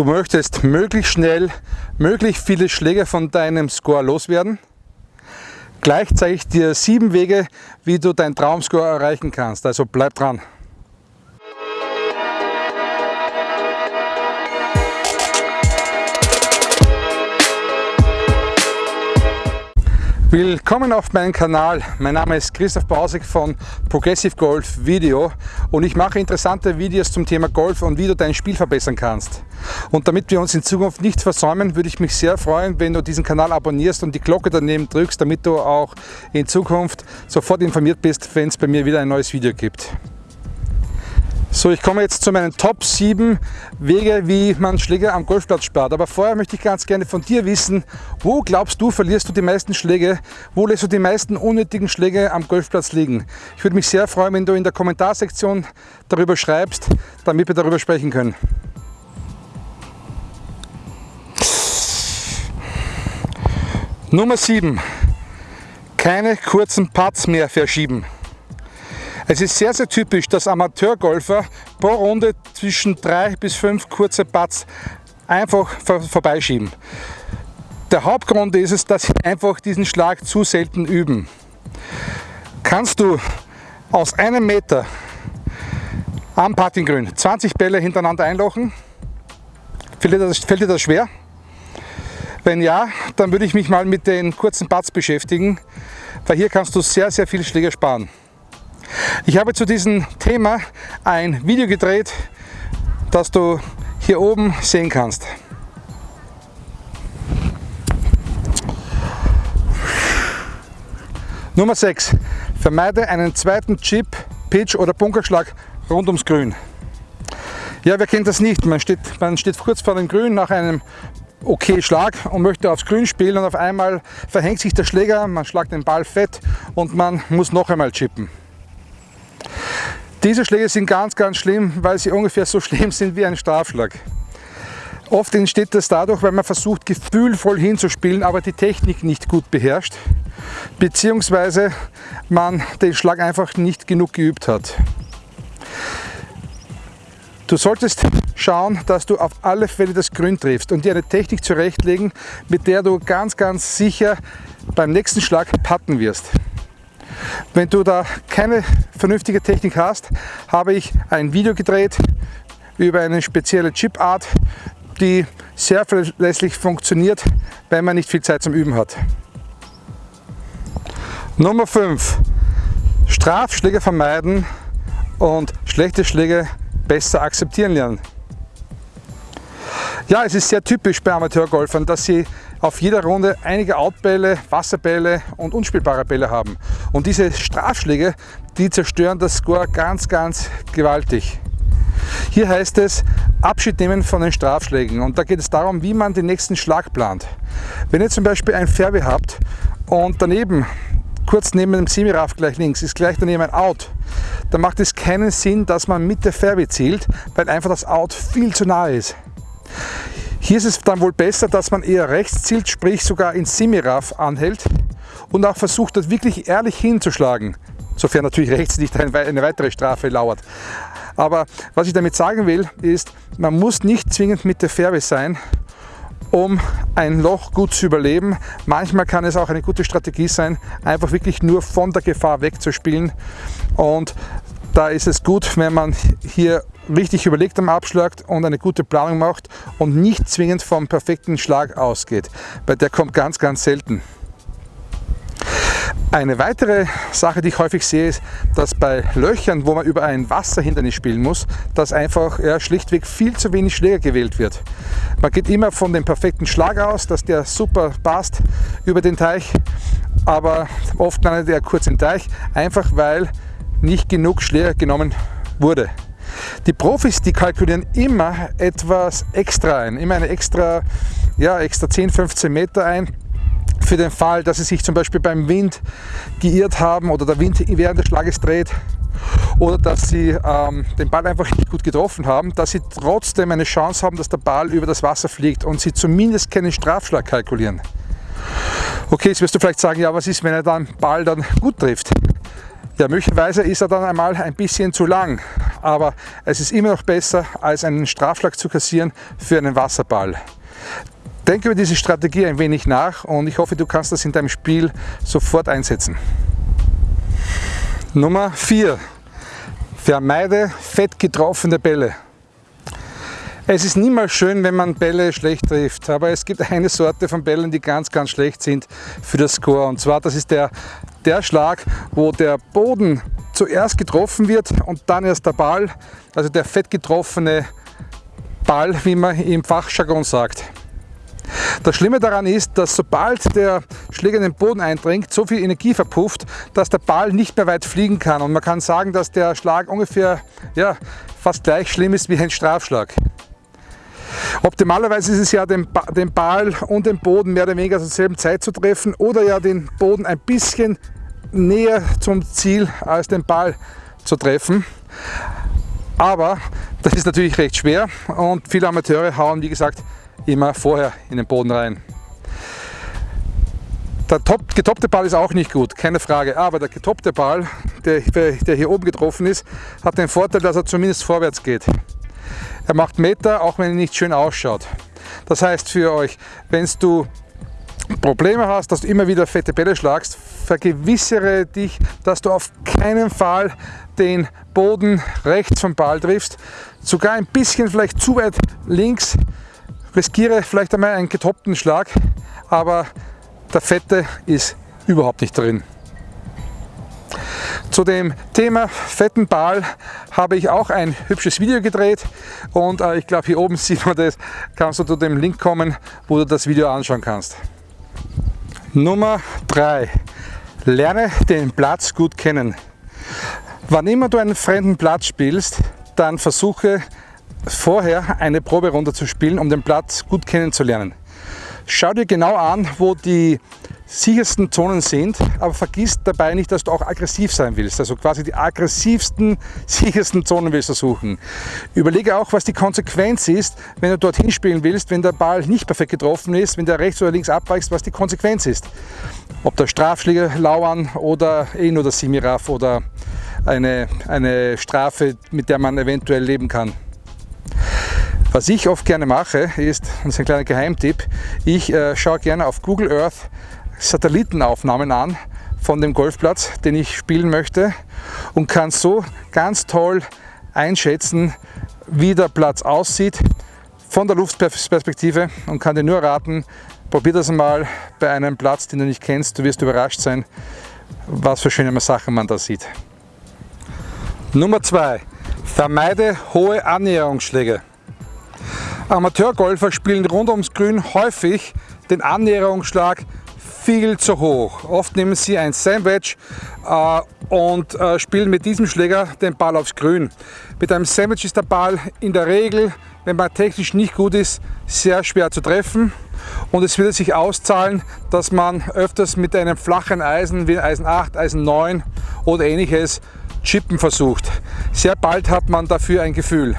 Du möchtest möglichst schnell möglichst viele Schläge von deinem Score loswerden. Gleich zeige ich dir sieben Wege, wie du deinen Traumscore erreichen kannst. Also bleib dran. Willkommen auf meinem Kanal. Mein Name ist Christoph Bausig von Progressive Golf Video und ich mache interessante Videos zum Thema Golf und wie du dein Spiel verbessern kannst. Und damit wir uns in Zukunft nicht versäumen, würde ich mich sehr freuen, wenn du diesen Kanal abonnierst und die Glocke daneben drückst, damit du auch in Zukunft sofort informiert bist, wenn es bei mir wieder ein neues Video gibt. So, ich komme jetzt zu meinen Top 7 Wege, wie man Schläge am Golfplatz spart. Aber vorher möchte ich ganz gerne von dir wissen, wo glaubst du, verlierst du die meisten Schläge? Wo lässt du die meisten unnötigen Schläge am Golfplatz liegen? Ich würde mich sehr freuen, wenn du in der Kommentarsektion darüber schreibst, damit wir darüber sprechen können. Nummer 7. Keine kurzen Putts mehr verschieben. Es ist sehr, sehr typisch, dass Amateurgolfer pro Runde zwischen drei bis fünf kurze Putts einfach vor vorbeischieben. Der Hauptgrund ist es, dass sie einfach diesen Schlag zu selten üben. Kannst du aus einem Meter am Puttinggrün 20 Bälle hintereinander einlochen? Fällt dir, das, fällt dir das schwer? Wenn ja, dann würde ich mich mal mit den kurzen Putts beschäftigen, weil hier kannst du sehr, sehr viele Schläge sparen. Ich habe zu diesem Thema ein Video gedreht, das du hier oben sehen kannst. Nummer 6. Vermeide einen zweiten Chip, Pitch oder Bunkerschlag rund ums Grün. Ja, wer kennt das nicht? Man steht, man steht kurz vor dem Grün nach einem okay Schlag und möchte aufs Grün spielen und auf einmal verhängt sich der Schläger, man schlagt den Ball fett und man muss noch einmal chippen. Diese Schläge sind ganz, ganz schlimm, weil sie ungefähr so schlimm sind wie ein Strafschlag. Oft entsteht das dadurch, weil man versucht, gefühlvoll hinzuspielen, aber die Technik nicht gut beherrscht, beziehungsweise man den Schlag einfach nicht genug geübt hat. Du solltest schauen, dass du auf alle Fälle das Grün triffst und dir eine Technik zurechtlegen, mit der du ganz, ganz sicher beim nächsten Schlag putten wirst. Wenn du da keine vernünftige Technik hast, habe ich ein Video gedreht über eine spezielle Chipart, die sehr verlässlich funktioniert, wenn man nicht viel Zeit zum Üben hat. Nummer 5. Strafschläge vermeiden und schlechte Schläge besser akzeptieren lernen. Ja, es ist sehr typisch bei Amateurgolfern, dass sie auf jeder Runde einige Outbälle, Wasserbälle und unspielbare Bälle haben. Und diese Strafschläge, die zerstören das Score ganz, ganz gewaltig. Hier heißt es Abschied nehmen von den Strafschlägen und da geht es darum, wie man den nächsten Schlag plant. Wenn ihr zum Beispiel ein Fairway habt und daneben, kurz neben dem Semiraff gleich links, ist gleich daneben ein Out, dann macht es keinen Sinn, dass man mit der Fairway zielt, weil einfach das Out viel zu nahe ist. Hier ist es dann wohl besser, dass man eher rechts zielt, sprich sogar in Semiraff anhält und auch versucht, das wirklich ehrlich hinzuschlagen, sofern natürlich rechts nicht eine weitere Strafe lauert. Aber was ich damit sagen will, ist, man muss nicht zwingend mit der Fairway sein, um ein Loch gut zu überleben. Manchmal kann es auch eine gute Strategie sein, einfach wirklich nur von der Gefahr wegzuspielen. Und da ist es gut, wenn man hier richtig überlegt am Abschlag und eine gute Planung macht und nicht zwingend vom perfekten Schlag ausgeht, weil der kommt ganz, ganz selten. Eine weitere Sache, die ich häufig sehe, ist, dass bei Löchern, wo man über ein Wasserhindernis spielen muss, dass einfach ja, schlichtweg viel zu wenig Schläger gewählt wird. Man geht immer von dem perfekten Schlag aus, dass der super passt über den Teich, aber oft landet er kurz im Teich, einfach weil nicht genug Schläger genommen wurde. Die Profis, die kalkulieren immer etwas extra ein, immer eine extra, ja, extra 10, 15 Meter ein für den Fall, dass sie sich zum Beispiel beim Wind geirrt haben oder der Wind während des Schlages dreht oder dass sie ähm, den Ball einfach nicht gut getroffen haben, dass sie trotzdem eine Chance haben, dass der Ball über das Wasser fliegt und sie zumindest keinen Strafschlag kalkulieren. Okay, jetzt wirst du vielleicht sagen, ja, was ist, wenn er den Ball dann gut trifft? Ja, möglicherweise ist er dann einmal ein bisschen zu lang aber es ist immer noch besser, als einen Strafschlag zu kassieren für einen Wasserball. Denke über diese Strategie ein wenig nach und ich hoffe, du kannst das in deinem Spiel sofort einsetzen. Nummer 4. Vermeide fett getroffene Bälle. Es ist niemals schön, wenn man Bälle schlecht trifft, aber es gibt eine Sorte von Bällen, die ganz, ganz schlecht sind für das Score. Und zwar, das ist der, der Schlag, wo der Boden zuerst getroffen wird und dann erst der Ball, also der fett getroffene Ball, wie man im Fachjargon sagt. Das Schlimme daran ist, dass sobald der Schläger in den Boden eindringt, so viel Energie verpufft, dass der Ball nicht mehr weit fliegen kann. Und man kann sagen, dass der Schlag ungefähr ja, fast gleich schlimm ist wie ein Strafschlag. Optimalerweise ist es ja, den, den Ball und den Boden mehr oder weniger zur selben Zeit zu treffen oder ja den Boden ein bisschen näher zum Ziel als den Ball zu treffen. Aber das ist natürlich recht schwer und viele Amateure hauen, wie gesagt, immer vorher in den Boden rein. Der top, getoppte Ball ist auch nicht gut, keine Frage, aber der getoppte Ball, der, der hier oben getroffen ist, hat den Vorteil, dass er zumindest vorwärts geht. Er macht Meter, auch wenn er nicht schön ausschaut. Das heißt für euch, wenn du Probleme hast, dass du immer wieder fette Bälle schlagst, vergewissere dich, dass du auf keinen Fall den Boden rechts vom Ball triffst, sogar ein bisschen vielleicht zu weit links, riskiere vielleicht einmal einen getoppten Schlag, aber der Fette ist überhaupt nicht drin. Zu dem Thema fetten Ball habe ich auch ein hübsches Video gedreht und äh, ich glaube hier oben sieht man das, kannst du zu dem Link kommen, wo du das Video anschauen kannst. Nummer 3. Lerne den Platz gut kennen. Wann immer du einen fremden Platz spielst, dann versuche vorher eine Proberunde zu spielen, um den Platz gut kennenzulernen. Schau dir genau an, wo die sichersten Zonen sind, aber vergiss dabei nicht, dass du auch aggressiv sein willst. Also quasi die aggressivsten, sichersten Zonen willst du suchen. Überlege auch, was die Konsequenz ist, wenn du dorthin spielen willst, wenn der Ball nicht perfekt getroffen ist, wenn der rechts oder links abweicht, was die Konsequenz ist. Ob der Strafschläger lauern oder eh nur der Simiraf oder eine, eine Strafe, mit der man eventuell leben kann. Was ich oft gerne mache, ist, das ist ein kleiner Geheimtipp, ich äh, schaue gerne auf Google Earth Satellitenaufnahmen an von dem Golfplatz, den ich spielen möchte und kann so ganz toll einschätzen, wie der Platz aussieht von der Luftperspektive und kann dir nur raten, probier das mal bei einem Platz, den du nicht kennst, du wirst überrascht sein, was für schöne Sachen man da sieht. Nummer 2. Vermeide hohe Annäherungsschläge. Amateurgolfer spielen rund ums Grün häufig den Annäherungsschlag viel zu hoch. Oft nehmen sie ein Sandwich äh, und äh, spielen mit diesem Schläger den Ball aufs Grün. Mit einem Sandwich ist der Ball in der Regel, wenn man technisch nicht gut ist, sehr schwer zu treffen. Und es wird sich auszahlen, dass man öfters mit einem flachen Eisen wie Eisen 8, Eisen 9 oder ähnliches chippen versucht. Sehr bald hat man dafür ein Gefühl.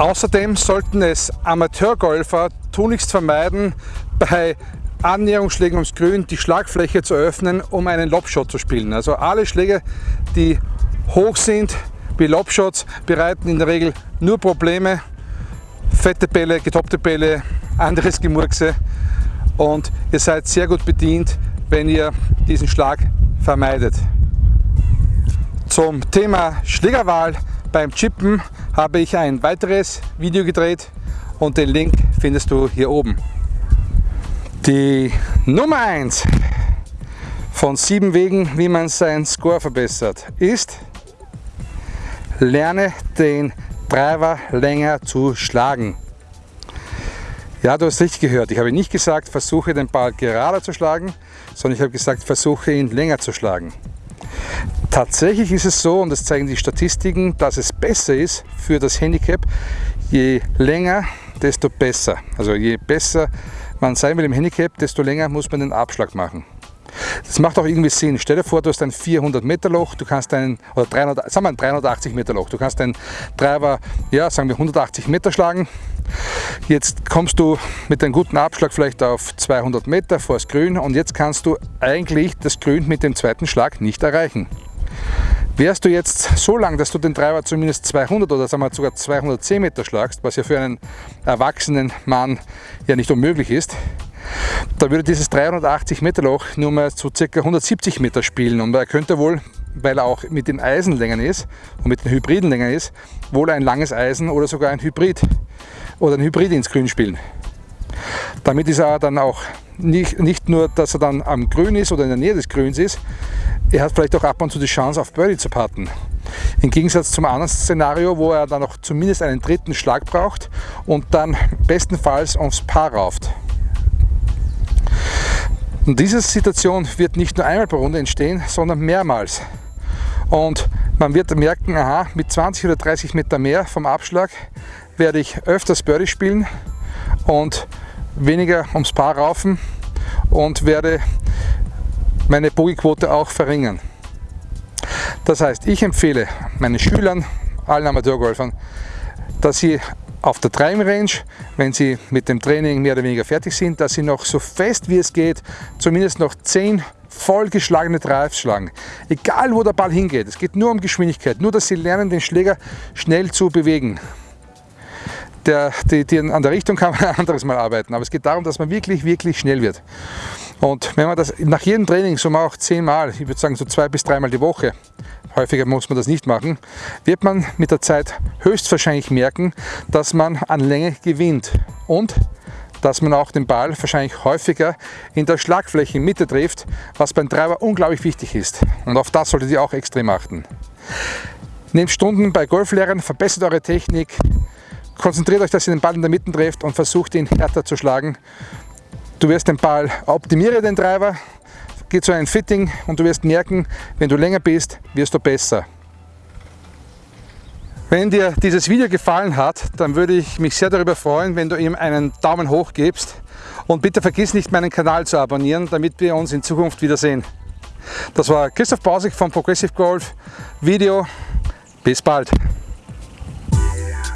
Außerdem sollten es Amateurgolfer tunlichst vermeiden, bei Annäherungsschlägen ums Grün die Schlagfläche zu öffnen, um einen Lobshot zu spielen. Also alle Schläge, die hoch sind, wie Lobshots, bereiten in der Regel nur Probleme. Fette Bälle, getoppte Bälle, anderes Gemurkse und ihr seid sehr gut bedient, wenn ihr diesen Schlag vermeidet. Zum Thema Schlägerwahl beim Chippen habe ich ein weiteres Video gedreht und den Link findest du hier oben. Die Nummer 1 von sieben Wegen, wie man seinen Score verbessert, ist lerne den Driver länger zu schlagen. Ja, du hast richtig gehört. Ich habe nicht gesagt, versuche den Ball gerade zu schlagen, sondern ich habe gesagt, versuche ihn länger zu schlagen. Tatsächlich ist es so, und das zeigen die Statistiken, dass es besser ist für das Handicap, je länger, desto besser. Also je besser man sein will im Handicap, desto länger muss man den Abschlag machen. Das macht auch irgendwie Sinn. Stell dir vor, du hast ein 400 Meter Loch, du kannst einen, oder 300, sagen wir ein 380 Meter Loch, du kannst einen Driver, ja, sagen wir 180 Meter schlagen. Jetzt kommst du mit einem guten Abschlag vielleicht auf 200 Meter vor das Grün und jetzt kannst du eigentlich das Grün mit dem zweiten Schlag nicht erreichen. Wärst du jetzt so lang, dass du den Treiber zumindest 200 oder sagen wir sogar 210 Meter schlagst, was ja für einen erwachsenen Mann ja nicht unmöglich ist, da würde dieses 380 Meter Loch nur mal zu ca. 170 Meter spielen und er könnte wohl, weil er auch mit den Eisenlängen ist und mit den Hybridenlängen ist, wohl ein langes Eisen oder sogar ein Hybrid oder ein Hybrid ins Grün spielen. Damit ist er dann auch nicht, nicht nur, dass er dann am Grün ist oder in der Nähe des Grüns ist, er hat vielleicht auch ab und zu die Chance auf Birdie zu patten. Im Gegensatz zum anderen Szenario, wo er dann noch zumindest einen dritten Schlag braucht und dann bestenfalls aufs Paar rauft. Und diese Situation wird nicht nur einmal pro Runde entstehen, sondern mehrmals. Und man wird merken, aha, mit 20 oder 30 Meter mehr vom Abschlag werde ich öfters Birdie spielen und weniger ums Paar raufen und werde meine Bogeyquote auch verringern. Das heißt, ich empfehle meinen Schülern, allen Amateurgolfern, dass sie auf der Driving Range, wenn sie mit dem Training mehr oder weniger fertig sind, dass sie noch so fest wie es geht, zumindest noch 10 vollgeschlagene Drives schlagen. Egal wo der Ball hingeht, es geht nur um Geschwindigkeit, nur dass sie lernen, den Schläger schnell zu bewegen. Der, die, die an der Richtung kann man ein anderes Mal arbeiten, aber es geht darum, dass man wirklich, wirklich schnell wird. Und wenn man das nach jedem Training, so auch zehnmal, ich würde sagen so zwei bis dreimal die Woche, häufiger muss man das nicht machen, wird man mit der Zeit höchstwahrscheinlich merken, dass man an Länge gewinnt und dass man auch den Ball wahrscheinlich häufiger in der Schlagfläche trifft, was beim Treiber unglaublich wichtig ist. Und auf das solltet ihr auch extrem achten. Nehmt Stunden bei Golflehrern, verbessert eure Technik, konzentriert euch, dass ihr den Ball in der Mitte trefft und versucht ihn härter zu schlagen Du wirst den Ball, optimiere den Treiber, geh zu einem Fitting und du wirst merken, wenn du länger bist, wirst du besser. Wenn dir dieses Video gefallen hat, dann würde ich mich sehr darüber freuen, wenn du ihm einen Daumen hoch gibst und bitte vergiss nicht meinen Kanal zu abonnieren, damit wir uns in Zukunft wiedersehen. Das war Christoph Bausig von Progressive Golf Video. Bis bald!